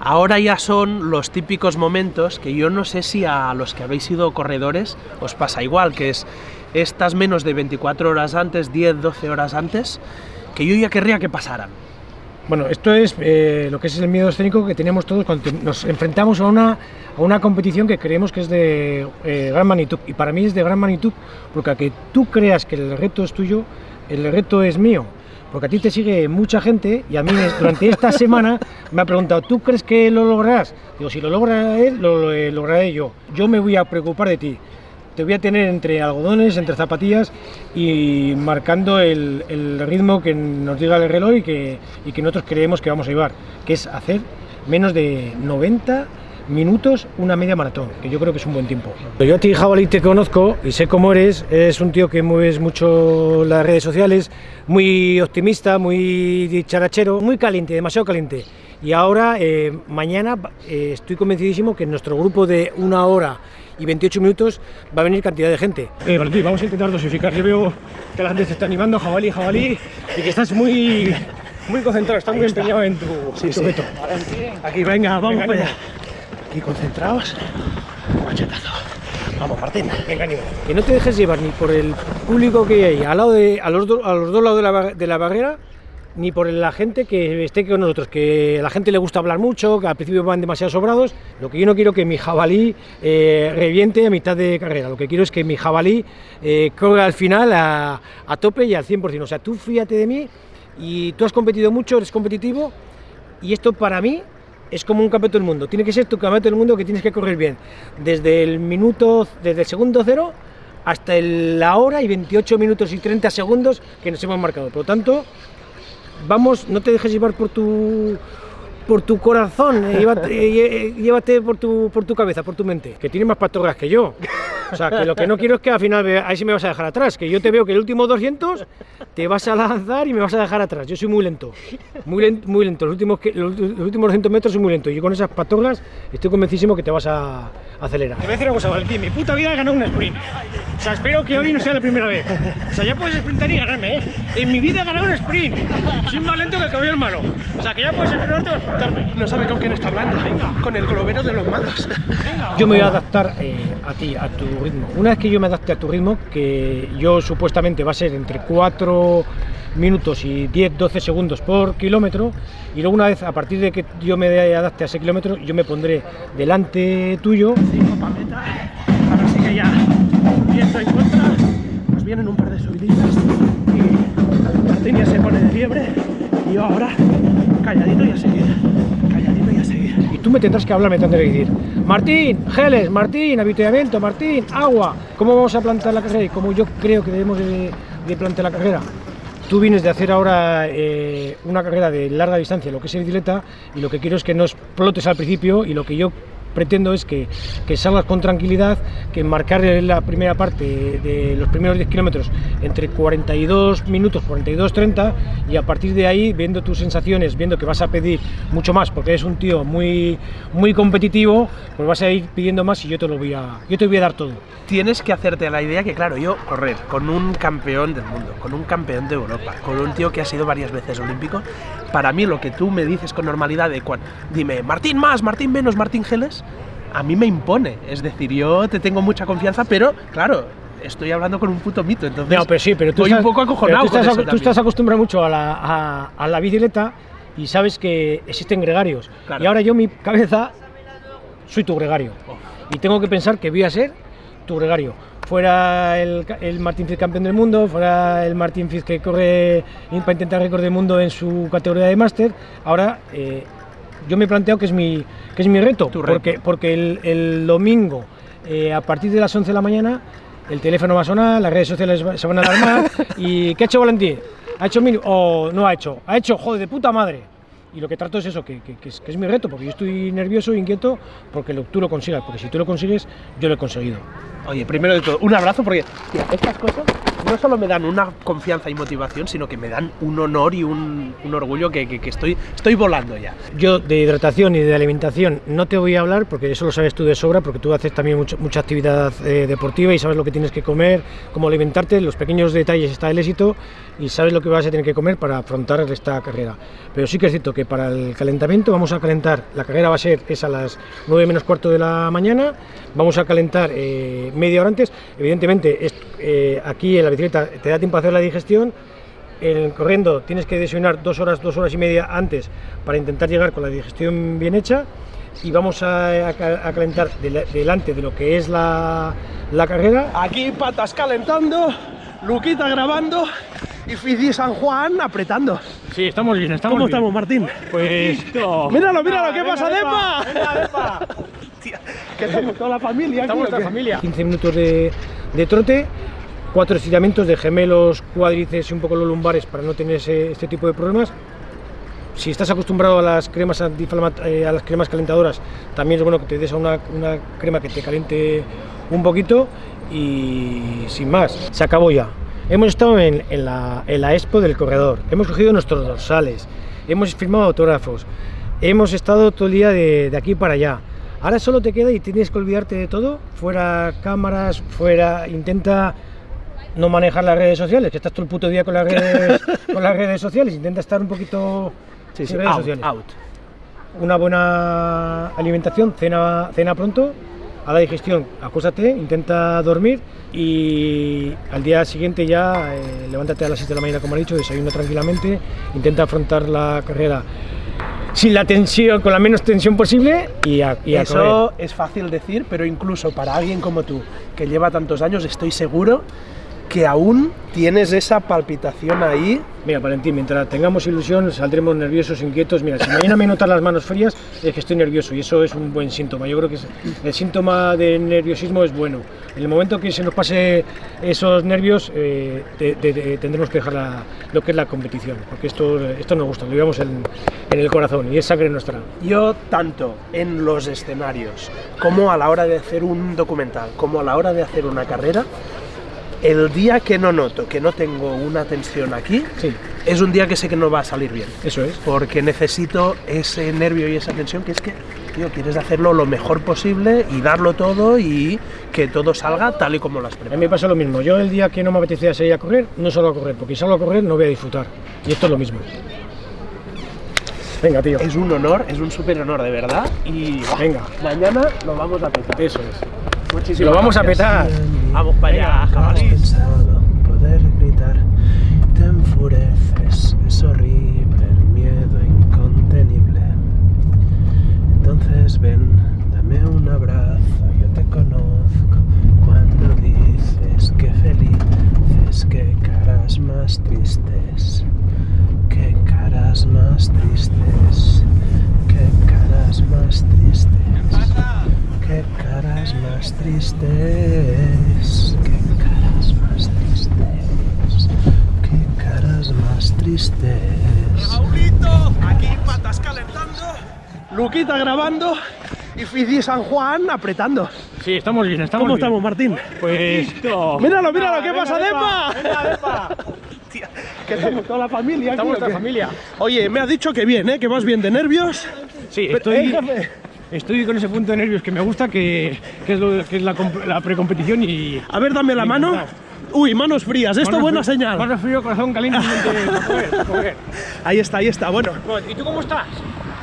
Ahora ya son los típicos momentos que yo no sé si a los que habéis sido corredores os pasa igual, que es estas menos de 24 horas antes, 10, 12 horas antes, que yo ya querría que pasaran. Bueno, esto es eh, lo que es el miedo escénico que tenemos todos cuando nos enfrentamos a una, a una competición que creemos que es de eh, gran magnitud. Y para mí es de gran magnitud porque a que tú creas que el reto es tuyo, el reto es mío. Porque a ti te sigue mucha gente y a mí durante esta semana me ha preguntado, ¿tú crees que lo lograrás? Digo, si lo logra él, lo, lo lograré yo. Yo me voy a preocupar de ti te voy a tener entre algodones, entre zapatillas y marcando el, el ritmo que nos diga el reloj y que, y que nosotros creemos que vamos a llevar, que es hacer menos de 90 minutos una media maratón, que yo creo que es un buen tiempo. Yo a ti, Jabalí, te conozco y sé cómo eres. Es un tío que mueves mucho las redes sociales, muy optimista, muy charachero, muy caliente, demasiado caliente. Y ahora, eh, mañana, eh, estoy convencidísimo que en nuestro grupo de una hora y 28 minutos va a venir cantidad de gente. Eh, Valentín, vamos a intentar dosificar. Yo veo que la gente se está animando, jabalí, jabalí, y que estás muy, muy concentrado, estás muy empeñado en tu, sí, tu sí. Aquí, venga, vamos venga, para allá. Aquí concentrados, machetazo. Vamos, Martín. Venga, ánimo. Que no te dejes llevar ni por el público que hay al lado de, a, los a los dos lados de la, de la barrera, ni por la gente que esté con nosotros, que a la gente le gusta hablar mucho, que al principio van demasiado sobrados. Lo que yo no quiero que mi jabalí eh, reviente a mitad de carrera, lo que quiero es que mi jabalí eh, corra al final a, a, tope y al 100%. O sea, tú fíjate de mí y tú has competido mucho, eres competitivo y esto para mí es como un campeonato del mundo. Tiene que ser tu campeonato del mundo que tienes que correr bien. Desde el minuto, desde el segundo cero hasta la hora y 28 minutos y 30 segundos que nos hemos marcado. Por lo tanto, vamos, no te dejes llevar por tu por tu corazón, eh, llévate, eh, llévate, por, tu, por tu cabeza, por tu mente, que tiene más patorras que yo. O sea, que lo que no quiero es que al final, ahí sí me vas a dejar atrás, que yo te veo que el último 200 te vas a lanzar y me vas a dejar atrás. Yo soy muy lento, muy lento, muy lento. Los últimos, los, últimos 200 metros soy muy lento y yo con esas patorras estoy convencidísimo que te vas a acelerar. Te voy a decir una cosa, Valentín, mi puta vida he ganado un sprint. O sea, espero que hoy no sea la primera vez. O sea, ya puedes sprintar y ganarme, ¿eh? En mi vida he ganado un sprint. Soy más lento que el caballo hermano. O sea, que ya puedes sprintarte No sabe con quién está hablando. Venga. Con el globero de los malos. Yo me voy a adaptar eh, a ti, a tu ritmo. Una vez que yo me adapte a tu ritmo, que yo supuestamente va a ser entre 4 minutos y 10-12 segundos por kilómetro, y luego una vez, a partir de que yo me adapte a ese kilómetro, yo me pondré delante tuyo. Cinco pa' meta. Ahora sí que ya viento en contra, nos vienen un par de subiditas y Martín ya se pone de fiebre y yo ahora calladito y a seguir, calladito y a seguir. Y tú me tendrás que hablar, me tendrás que decir, Martín, geles, Martín, avituallamiento, Martín, agua, ¿cómo vamos a plantar la carrera? Y cómo yo creo que debemos de, de la carrera. Tú vienes de hacer ahora eh, una carrera de larga distancia, lo que es el bicicleta, y lo que quiero es que no explotes al principio y lo que yo pretendo es que, que, salgas con tranquilidad, que marcar la primera parte de los primeros 10 kilómetros entre 42 minutos, 42, 30 y a partir de ahí, viendo tus sensaciones, viendo que vas a pedir mucho más, porque eres un tío muy, muy competitivo, pues vas a ir pidiendo más y yo te lo voy a, yo te voy a dar todo. Tienes que hacerte la idea que, claro, yo correr con un campeón del mundo, con un campeón de Europa, con un tío que ha sido varias veces olímpico, para mí lo que tú me dices con normalidad de cuando, dime, Martín más, Martín menos, Martín Geles, a mí me impone. Es decir, yo te tengo mucha confianza, pero claro, estoy hablando con un puto mito, entonces no, pero sí, pero tú estás, un poco acojonado. Tú estás, tú estás acostumbrado mucho a la, a, a la bicicleta y sabes que existen gregarios. Claro. Y ahora yo, mi cabeza, soy tu gregario. Oh. Y tengo que pensar que voy a ser tu gregario. Fuera el, el Martín Fitz campeón del mundo, fuera el Martín Fitz que corre para intentar récord del mundo en su categoría de máster, ahora eh, yo me he planteado que es mi, que es mi reto, reto. porque, porque el, el domingo eh, a partir de las 11 de la mañana el teléfono va a sonar, las redes sociales se van a alarmar y ¿qué ha hecho Valentín? ¿Ha hecho mil o no ha hecho? Ha hecho, joder, de puta madre. Y lo que trato es eso, que, que, que, es, que es, mi reto, porque yo estoy nervioso e inquieto porque lo, tú lo consigas, porque si tú lo consigues, yo lo he conseguido. Oye, primero de todo, un abrazo porque, estas cosas no solo me dan una confianza y motivación, sino que me dan un honor y un, orgullo que, que- estoy, volando ya. Yo de hidratación y de alimentación no te voy a hablar porque eso lo sabes tú de sobra, porque tú haces también mucha actividad eh, deportiva y sabes lo que tienes que comer, cómo alimentarte, los pequeños detalles está el éxito y sabes lo que vas a tener que comer para afrontar esta carrera. Pero sí que es cierto que para el calentamiento vamos a calentar, la carrera va a ser es a las 9 menos cuarto de la mañana, vamos a calentar eh, media hora antes, evidentemente es- eh, aquí en la bicicleta te da tiempo a hacer la digestión, en corriendo tienes que desayunar dos horas, dos horas y media antes para intentar llegar con la digestión bien hecha y vamos a, a ca- a calentar dela- delante de lo que es la, la carrera. Aquí patas calentando, Luquita grabando y Fizi San Juan apretando. Sí, estamos bien, estamos ¿Cómo estamos, Martín? Pues... Míralo, míralo, ¿qué pasa, Depa? Que estamos toda la familia aquí, ¿o qué? familia. 15 minutos de, de trote, cuatro estiramientos de gemelos, cuádriceps y un poco los lumbares para no tener ese- este tipo de problemas. Si estás acostumbrado a las cremas eh, a las cremas calentadoras, también es bueno que te des a una, una crema que te caliente un poquito y sin más, se acabó ya. Hemos estado en, en la, en la expo del corredor, hemos cogido nuestros dorsales, hemos firmado autógrafos, hemos estado todo el día de, de aquí para allá. Ahora solo te queda y tienes que olvidarte de todo, fuera cámaras, fuera, intenta no manejar las redes sociales, que estás todo el puto día con las redes, con las redes sociales, intenta estar un poquito Sí, sí, sin redes out, sociales. out. Una buena alimentación, cena, cena pronto, a la digestión, acuéstate, intenta dormir y al día siguiente ya eh, levántate a las 7 de la mañana, como he dicho, desayuna tranquilamente, intenta afrontar la carrera sin la tensión, con la menos tensión posible y a, y a Eso correr. es fácil decir, pero incluso para alguien como tú, que lleva tantos años, estoy seguro que aún tienes esa palpitación ahí. Mira, Valentín, mientras tengamos ilusión, saldremos nerviosos, inquietos. Mira, si mañana me notas las manos frías, es que estoy nervioso y eso es un buen síntoma. Yo creo que el síntoma de nerviosismo es bueno. En el momento que se nos pase esos nervios, eh, te- te- te- tendremos que dejar la- lo que es la competición, porque esto, esto nos gusta, lo llevamos en, en el corazón y es sangre nuestra. Yo, tanto en los escenarios, como a la hora de hacer un documental, como a la hora de hacer una carrera, el día que no noto, que no tengo una tensión aquí, Sí, es un día que sé que no va a salir bien. eso es. Porque necesito ese nervio y esa tensión que es que, tío, quieres hacerlo lo mejor posible y darlo todo y que todo salga tal y como lo has A mí me pasa lo mismo. Yo el día que no me apetecía salir a correr, no salgo a correr, porque si salgo a correr no voy a disfrutar. Y esto es lo mismo. Venga, tío. Es un honor, es un súper honor de verdad y Venga. mañana lo vamos a petar. Eso es. Muchísimas Lo vamos a gracias. petar. Vamos para allá, Venga, jabalí. jabalí. pensado poder gritar, te enfureces, es horrible, el miedo incontenible. Entonces ven, dame un abrazo, yo te conozco. Cuando dices que felices, qué caras más tristes, qué caras más tristes, qué caras más tristes. Caras más tristes, qué caras más tristes, qué caras más tristes. Raulito, aquí patas calentando, Luquita grabando y Fizi San Juan apretando. Sí, estamos bien, estamos ¿Cómo bien. estamos, Martín? Pues. Míralo, míralo, ¿qué Venga, pasa, Depa, Depa? Tía, que estamos toda la familia aquí, Estamos ¿o la familia. Oye, me ha dicho que bien, ¿eh? Que vas bien de nervios. Sí, Pero, estoy, eh. Estoy con ese punto de nervios que me gusta, que, que es, lo, que es la, comp- la precompetición y. A ver, dame la mano. Uy, manos frías, esto Manos buena frío- señal. Manos frío, corazón caliente. Ahí está, ahí está. Bueno, Bueno, ¿Y tú cómo estás?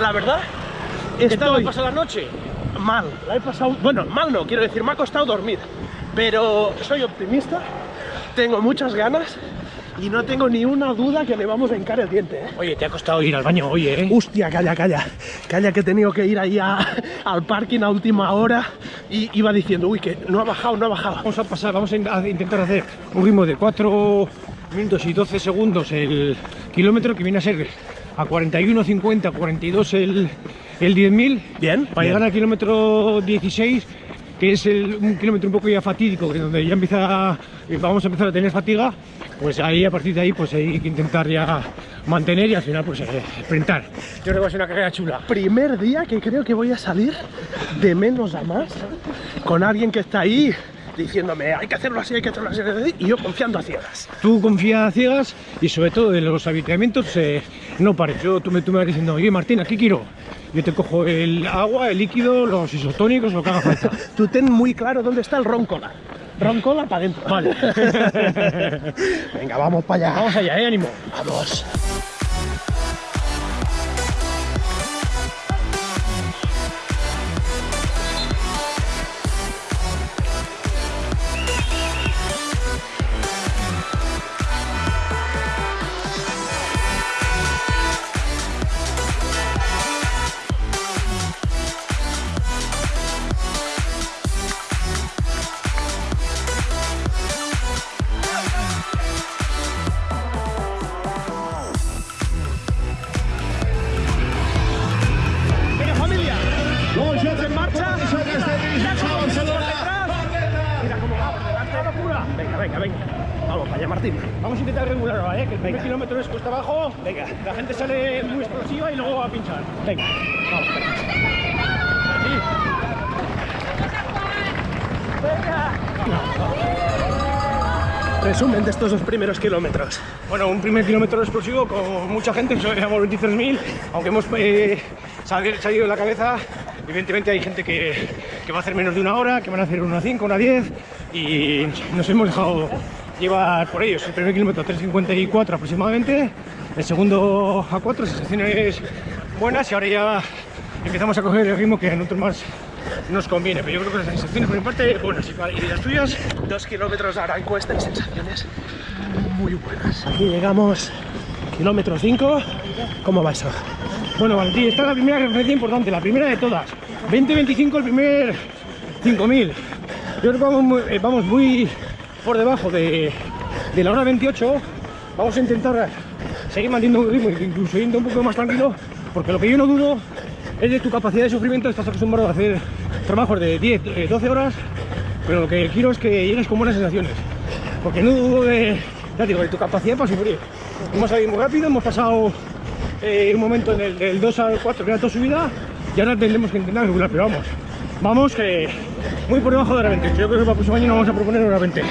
la verdad, ¿Qué tal estoy pasa la noche? mal. La he pasado. Bueno, mal no, quiero decir, me ha costado dormir. Pero soy optimista, tengo muchas ganas y no tengo ni una duda que le vamos a hincar el diente. ¿eh? Oye, te ha costado ir al baño, oye, ¿eh? Hostia, calla, calla. Calla que he tenido que ir ahí a- al parking a última hora y iba diciendo, uy, que no ha bajado, no ha bajado. Vamos a pasar, vamos a in- a intentar hacer un ritmo de 4 minutos y 12 segundos el kilómetro que viene a ser a 41, 50, 42 el, el 10.000. Bien, Para bien. llegar al kilómetro 16, que es el- un kilómetro un poco ya fatídico, que donde ya empieza, a- vamos a empezar a tener fatiga, pues ahí a partir de ahí pues hay que intentar ya mantener y al final pues eh, sprintar. Yo creo que va a ser una carrera chula. primer día que creo que voy a salir de menos a más con alguien que está ahí diciéndome hay que hacerlo así, hay que hacerlo así, y yo confiando a ciegas. Tú confías a ciegas y sobre todo en los habituamientos eh, no pares. Yo, tú, me, tú me vas diciendo, oye Martín, aquí quiero. Yo te cojo el agua, el líquido, los isotónicos, lo que haga falta. Tú ten muy claro dónde está el roncola. Roncola para adentro. Vale. Venga, vamos para allá. Vamos allá, ¿eh? ánimo. Vamos. Ahora, ¿eh? Que el primer Venga. kilómetro es cuesta abajo. Venga. La gente sale muy explosiva y luego va a pinchar. Venga. Vamos. Resumen de estos dos primeros kilómetros. Bueno, un primer kilómetro explosivo con mucha gente, éramos 23.000, aunque hemos eh, sal- salido de la cabeza, evidentemente hay gente que, que va a hacer menos de una hora, que van a hacer una 5, una 10 y nos hemos dejado llevar por ellos. El primer kilómetro 3.54 aproximadamente, el segundo a 4, sensaciones buenas y ahora ya empezamos a coger el ritmo que a nosotros más nos conviene, pero yo creo que las sensaciones por mi parte buenas y las tuyas Dos kilómetros ahora en cuesta y sensaciones muy buenas. Aquí llegamos, kilómetro 5. ¿Cómo va eso? Bueno, Valentín, esta es la primera referencia importante, la primera de todas. 20-25 el primer 5000. Yo creo que vamos muy, eh, vamos muy por debajo de, la hora 28. Vamos a intentar seguir manteniendo un ritmo, incluso yendo un poco más tranquilo, porque lo que yo no dudo es de tu capacidad de sufrimiento. Estás acostumbrado a hacer trabajos de 10, eh, 12 horas, pero lo que quiero es que llegues con buenas sensaciones. Porque no dudo de, ya digo, de tu capacidad para sufrir. Hemos salido muy rápido, hemos pasado eh, un momento en el del 2 al 4 que era toda subida y ahora tendremos que intentar regular, pero vamos, vamos que muy por debajo de la 20. Yo creo que para el próximo año no vamos a proponer una 20.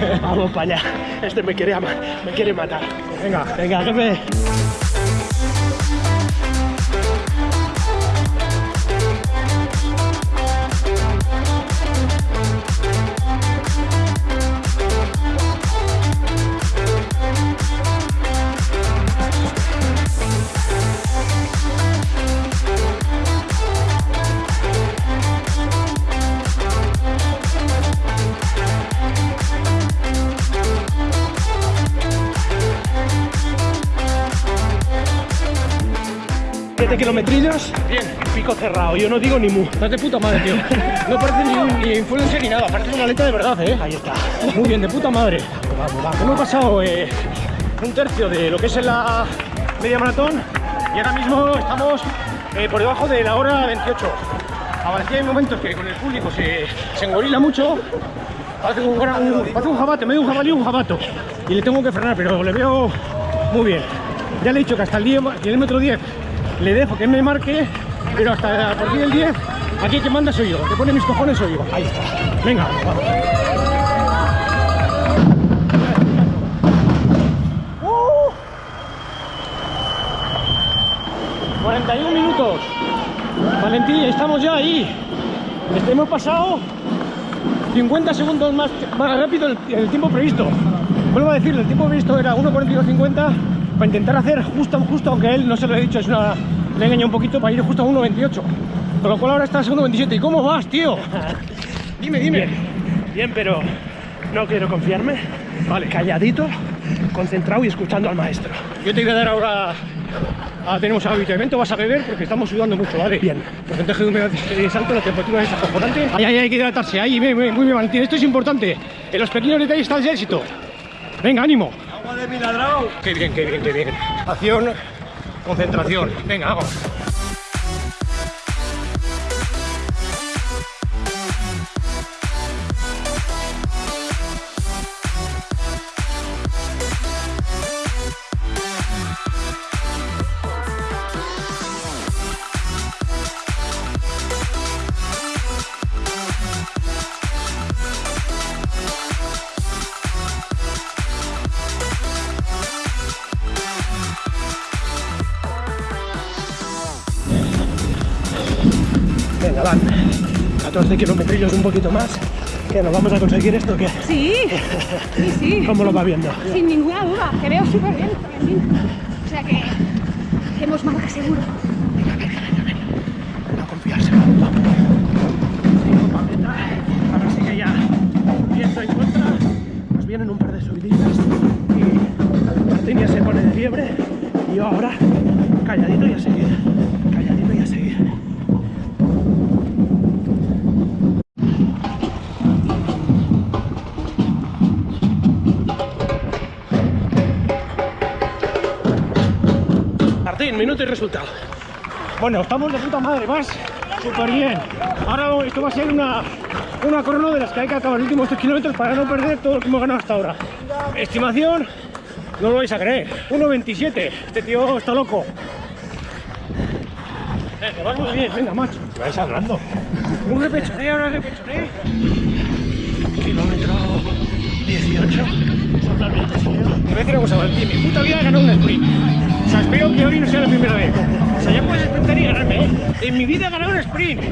Vamos para allá. Este me quiere, me quiere matar. Venga, Venga, jefe. Kilometrillos. bien, Pico cerrado. Yo no digo ni mu. estás de puta madre, tío. No parece ni un ni influencer ni nada, parece una maleta de verdad, eh. Ahí está. Muy bien, de puta madre. Hemos pasado eh, un tercio de lo que es la media maratón y ahora mismo estamos eh, por debajo de la hora 28. A Valencia hay momentos que con el público se, se engorila mucho, hace un, un, hace un jabate, medio un jabalí un jabato y le tengo que frenar, pero le veo muy bien. Ya le he dicho que hasta el 10, kilómetro 10 le dejo que me marque, pero hasta a partir del 10 aquí que manda soy yo, que pone mis cojones soy yo. Ahí está. Venga, vamos. 41 minutos. Valentín, estamos ya ahí. Este, hemos pasado 50 segundos más, más rápido el, el tiempo previsto. Vuelvo a decirlo, el tiempo previsto era 1.42.50 para intentar hacer justo, justo, aunque él no se lo he dicho, es una, le he engañado un poquito para ir justo a 1.28. Con lo cual ahora está a 1.27. ¿Y cómo vas, tío? Dime, dime. Bien. Bien, pero no quiero confiarme. Vale, calladito, concentrado y escuchando al maestro. Yo te voy a dar ahora. Ah, tenemos habituamiento, vas a beber porque estamos sudando mucho, ¿vale? Bien. Porcentaje de humedad es alto, la temperatura es acojonante. Ahí, ahí, hay que hidratarse, ahí, muy bien, Valentín. Esto es importante. En los pequeños detalles está el éxito. Venga, ánimo. Qué bien, qué bien, qué bien. Acción, concentración. Venga, vamos. 14 kilómetros un poquito más. ¿Que nos vamos a conseguir esto o qué? Sí, sí, sí. ¿Cómo lo va viendo? Sin ninguna duda, que veo súper bien. O sea que hemos marca seguro. Martín, minuto y resultado. Bueno, estamos de puta madre, más súper bien. Ahora esto va a ser una, una crono de las que hay que acabar los últimos 3 kilómetros para no perder todo lo que hemos ganado hasta ahora. Estimación, no lo vais a creer, 1.27. Este tío está loco. Eh, que vas muy bien, venga, macho. ¿Qué vais hablando? Un repechoneo, un repechoneo. Kilómetro 18. Totalmente Te voy a decir una cosa, Valentín, mi puta vida ganado un sprint. Sea, espero que hoy no sea la primera vez. O sea, ya puedes sprintar y ganarme, ¿eh? En mi vida he ganado un sprint.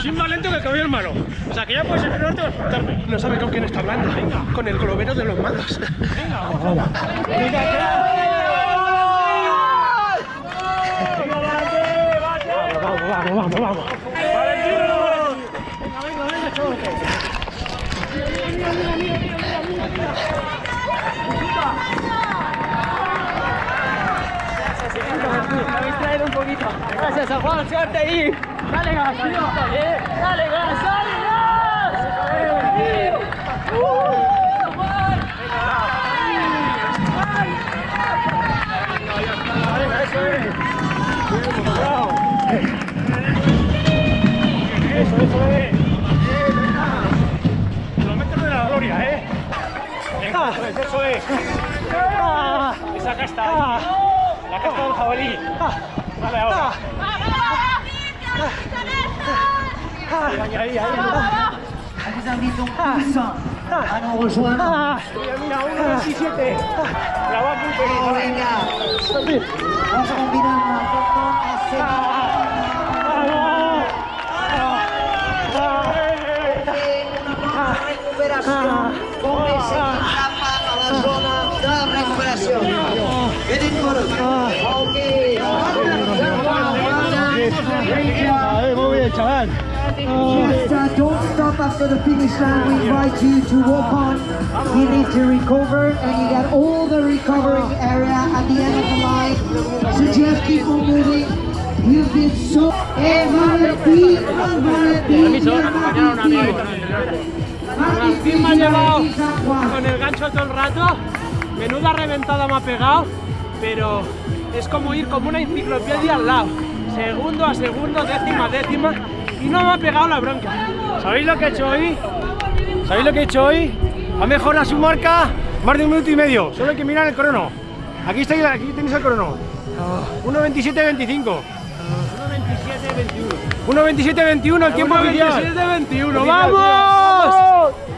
Soy más lento que el caballo hermano. O sea, que ya puedes entrenarte para sprintarme. No sabe con quién está hablando. Con el globero de los malos. Venga, vamos, vamos. Vamos, vamos, vamos, vamos. Venga, venga, venga, chavales. Gracias a Juan, suerte ahí. Dale gas, tío. Dale gas, dale gas. Uh. Eso, eso es. Kilómetros de la gloria, ¿eh? Eso es, eso es. Esa casta. La del jabalí. Vale, ahora. Ahí, ahí, tous à nous rejoindre. Mira, mira, 1.27. La va a cumplir. venga, vamos a combinar un poco a una recuperación. Póngase en capa a la zona de recuperación. Vienen por Ok. Chaval. Just uh, don't stop after the finish line. We invite you to walk on. You need to recover, and you got all the recovering area at the end of the line. So just keep on moving. You've been so. And Valentín, Valentín, Valentín. Martín me ha llevado con el gancho todo el rato. Menuda reventada me ha pegado, pero es como ir como una enciclopedia al lado. Segundo a segundo, décima a décima, y no me ha pegado la bronca. ¿Sabéis lo que he hecho hoy? ¿Sabéis lo que he hecho hoy? Ha mejorado su marca más de un minuto y medio. Solo hay que mirar el crono. Aquí, está, aquí tenéis el crono. 1.27.25. 1.27.21 el tiempo oficial. 21, ¡vamos!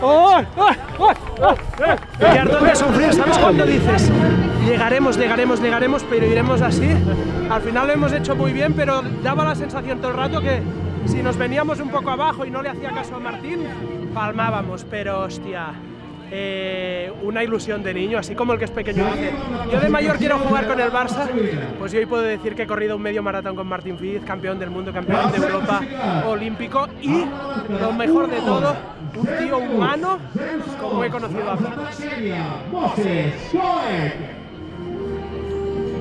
¡Oh! ¡Oh! ¡Oh! Voy a sufrir, ¿sabes cuando dices? Llegaremos, llegaremos, llegaremos, pero iremos así. Al final lo hemos hecho muy bien, pero daba la sensación todo el rato que si nos veníamos un poco abajo y no le hacía caso a Martín, palmábamos, pero hostia, eh, una ilusión de niño, así como el que es pequeño dice, yo de mayor quiero jugar con el Barça, pues yo hoy puedo decir que he corrido un medio maratón con Martín Fiz, campeón del mundo, campeón de Europa, olímpico y lo mejor de todo, un tío humano como he conocido a